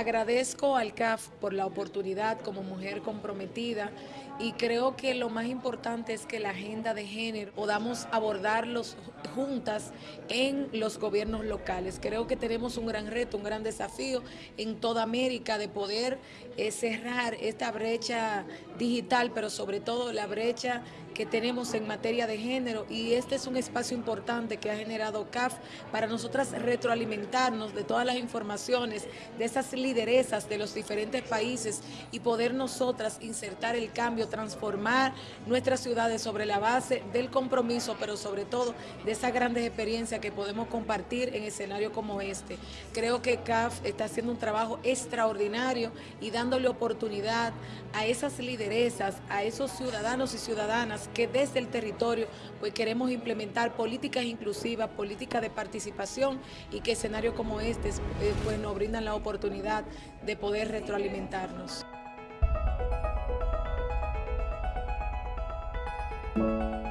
Agradezco al CAF por la oportunidad como mujer comprometida y creo que lo más importante es que la agenda de género podamos abordarlos juntas en los gobiernos locales. Creo que tenemos un gran reto, un gran desafío en toda América de poder eh, cerrar esta brecha digital, pero sobre todo la brecha que tenemos en materia de género y este es un espacio importante que ha generado CAF para nosotras retroalimentarnos de todas las informaciones, de esas lideresas de los diferentes países y poder nosotras insertar el cambio, transformar nuestras ciudades sobre la base del compromiso, pero sobre todo de esas grandes experiencias que podemos compartir en escenarios como este. Creo que CAF está haciendo un trabajo extraordinario y dándole oportunidad a esas lideresas, a esos ciudadanos y ciudadanas que desde el territorio pues queremos implementar políticas inclusivas, políticas de participación y que escenarios como este eh, pues nos brindan la de poder retroalimentarnos.